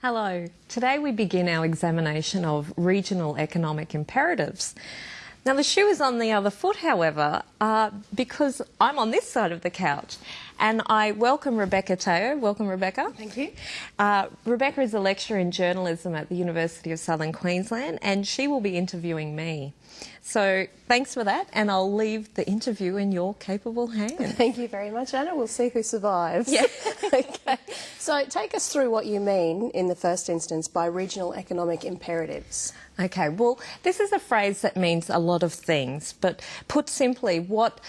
Hello. Today we begin our examination of regional economic imperatives. Now, the shoe is on the other foot, however, uh, because I'm on this side of the couch. And I welcome Rebecca Teo. Welcome, Rebecca. Thank you. Uh, Rebecca is a lecturer in journalism at the University of Southern Queensland, and she will be interviewing me. So thanks for that, and I'll leave the interview in your capable hands. Thank you very much, Anna. We'll see who survives. Yeah. okay. So take us through what you mean, in the first instance, by regional economic imperatives. Okay, well, this is a phrase that means a lot of things, but put simply, what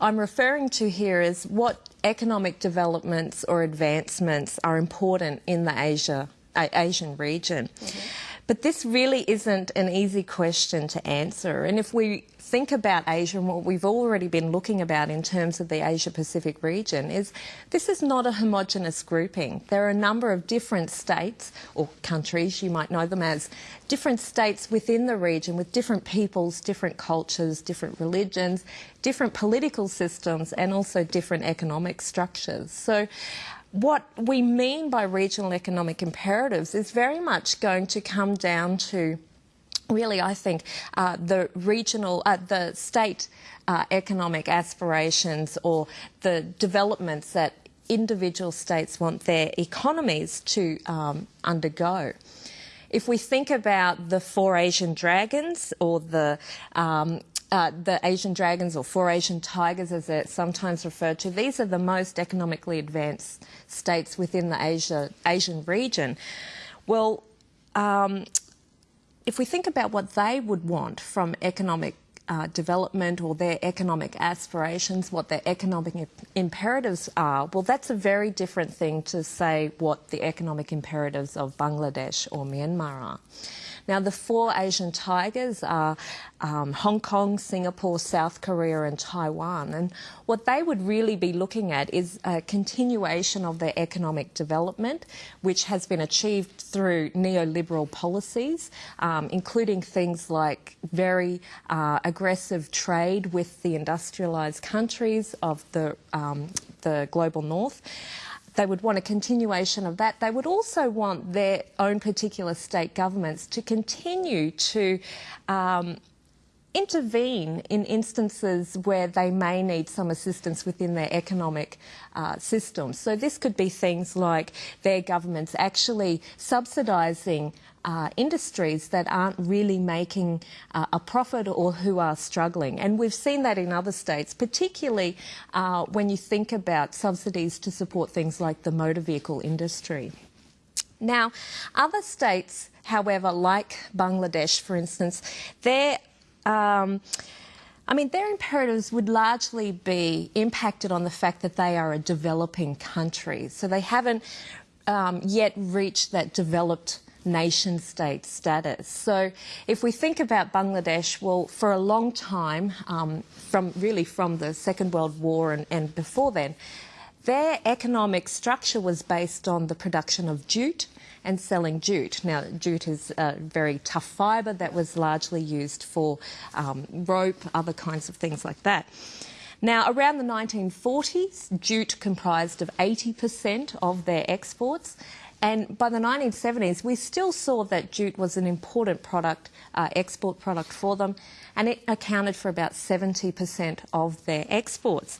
I'm referring to here is what economic developments or advancements are important in the Asia, Asian region. Mm -hmm. But this really isn't an easy question to answer. And if we think about Asia and what we've already been looking about in terms of the Asia Pacific region is this is not a homogenous grouping. There are a number of different states or countries, you might know them as, different states within the region with different peoples, different cultures, different religions, different political systems and also different economic structures. So what we mean by regional economic imperatives is very much going to come down to really, I think, uh, the regional, uh, the state uh, economic aspirations or the developments that individual states want their economies to um, undergo. If we think about the four Asian dragons or the um, uh, the Asian dragons or four Asian tigers, as they're sometimes referred to, these are the most economically advanced states within the Asia, Asian region. Well, um, if we think about what they would want from economic uh, development or their economic aspirations, what their economic imperatives are, well, that's a very different thing to say what the economic imperatives of Bangladesh or Myanmar are. Now, the four Asian tigers are um, Hong Kong, Singapore, South Korea, and Taiwan. And what they would really be looking at is a continuation of their economic development, which has been achieved through neoliberal policies, um, including things like very uh, aggressive trade with the industrialised countries of the, um, the global north. They would want a continuation of that. They would also want their own particular state governments to continue to um, intervene in instances where they may need some assistance within their economic uh, system. So this could be things like their governments actually subsidising uh, industries that aren't really making uh, a profit or who are struggling. And we've seen that in other states, particularly uh, when you think about subsidies to support things like the motor vehicle industry. Now, other states, however, like Bangladesh, for instance, they're um, I mean, their imperatives would largely be impacted on the fact that they are a developing country. So they haven't um, yet reached that developed nation state status. So if we think about Bangladesh, well, for a long time, um, from really from the Second World War and, and before then, their economic structure was based on the production of jute and selling jute. Now, jute is a very tough fibre that was largely used for um, rope, other kinds of things like that. Now, around the 1940s, jute comprised of 80% of their exports, and by the 1970s, we still saw that jute was an important product, uh, export product for them, and it accounted for about 70% of their exports.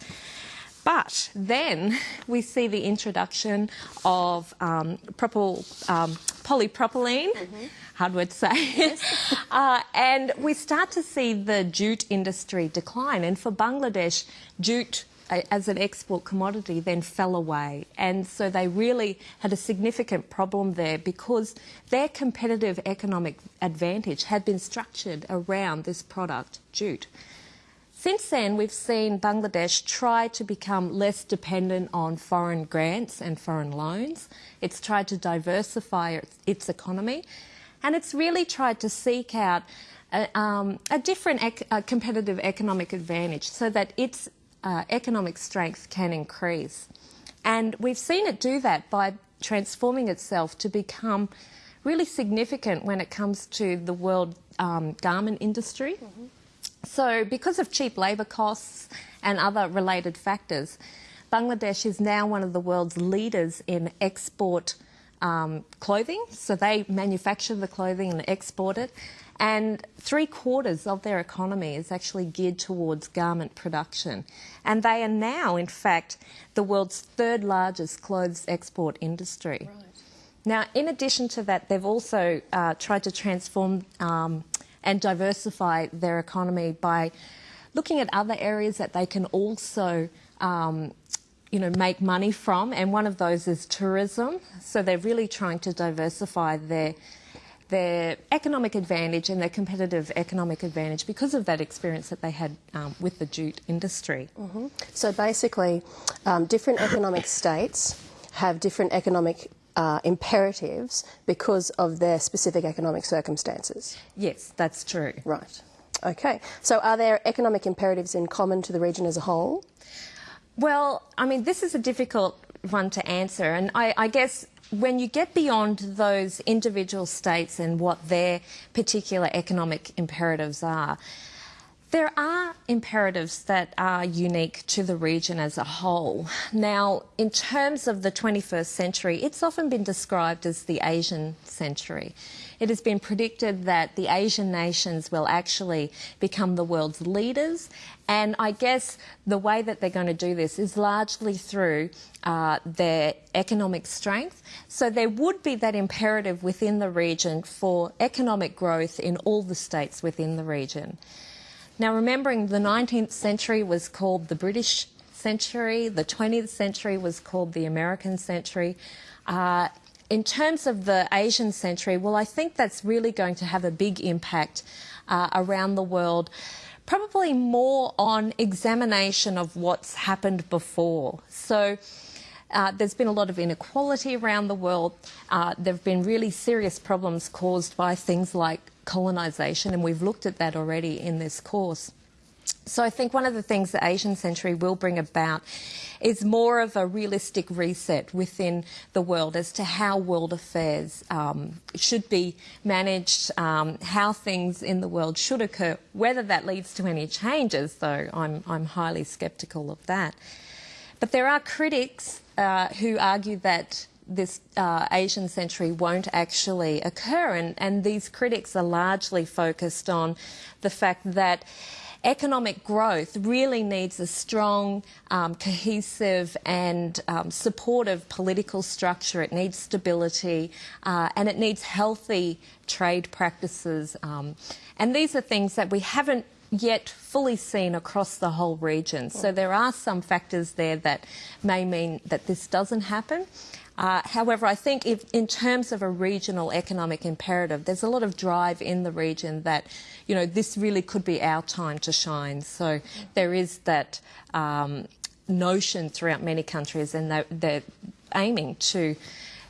But then we see the introduction of um, propyl, um, polypropylene. Mm -hmm hard word to say. Yes. uh, and we start to see the jute industry decline. And for Bangladesh, jute as an export commodity then fell away. And so they really had a significant problem there because their competitive economic advantage had been structured around this product, jute. Since then, we've seen Bangladesh try to become less dependent on foreign grants and foreign loans. It's tried to diversify its economy, and it's really tried to seek out a, um, a different ec a competitive economic advantage so that its uh, economic strength can increase. And we've seen it do that by transforming itself to become really significant when it comes to the world um, garment industry. Mm -hmm. So, because of cheap labour costs and other related factors, Bangladesh is now one of the world's leaders in export um, clothing, so they manufacture the clothing and export it. And three quarters of their economy is actually geared towards garment production. And they are now, in fact, the world's third largest clothes export industry. Right. Now, in addition to that, they've also uh, tried to transform um, and diversify their economy by looking at other areas that they can also um, you know, make money from, and one of those is tourism. So they're really trying to diversify their their economic advantage and their competitive economic advantage because of that experience that they had um, with the jute industry. Mm -hmm. So basically, um, different economic states have different economic uh, imperatives because of their specific economic circumstances. Yes, that's true. Right. Okay. So are there economic imperatives in common to the region as a whole? Well, I mean, this is a difficult one to answer, and I, I guess when you get beyond those individual states and what their particular economic imperatives are, there are imperatives that are unique to the region as a whole. Now, in terms of the 21st century, it's often been described as the Asian century. It has been predicted that the Asian nations will actually become the world's leaders, and I guess the way that they're going to do this is largely through uh, their economic strength. So there would be that imperative within the region for economic growth in all the states within the region. Now, remembering the 19th century was called the British century, the 20th century was called the American century. Uh, in terms of the Asian century, well, I think that's really going to have a big impact uh, around the world, probably more on examination of what's happened before. So, uh, there's been a lot of inequality around the world. Uh, there have been really serious problems caused by things like colonisation, and we've looked at that already in this course. So I think one of the things the Asian century will bring about is more of a realistic reset within the world as to how world affairs um, should be managed, um, how things in the world should occur. Whether that leads to any changes, though, I'm, I'm highly sceptical of that. But there are critics uh, who argue that this uh, Asian century won't actually occur. And, and these critics are largely focused on the fact that economic growth really needs a strong, um, cohesive, and um, supportive political structure. It needs stability uh, and it needs healthy trade practices. Um, and these are things that we haven't yet fully seen across the whole region. So there are some factors there that may mean that this doesn't happen. Uh, however, I think if, in terms of a regional economic imperative, there's a lot of drive in the region that, you know, this really could be our time to shine. So there is that um, notion throughout many countries, and they're, they're, aiming to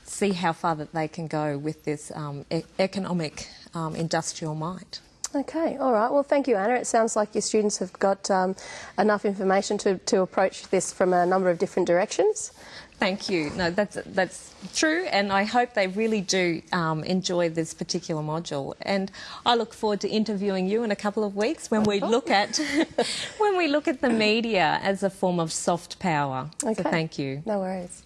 see how far that they can go with this um, e economic um, industrial might. Okay, all right. Well, thank you, Anna. It sounds like your students have got um, enough information to, to approach this from a number of different directions. Thank you. No, that's that's true, and I hope they really do um, enjoy this particular module. And I look forward to interviewing you in a couple of weeks when we look at when we look at the media as a form of soft power. Okay. So thank you. No worries.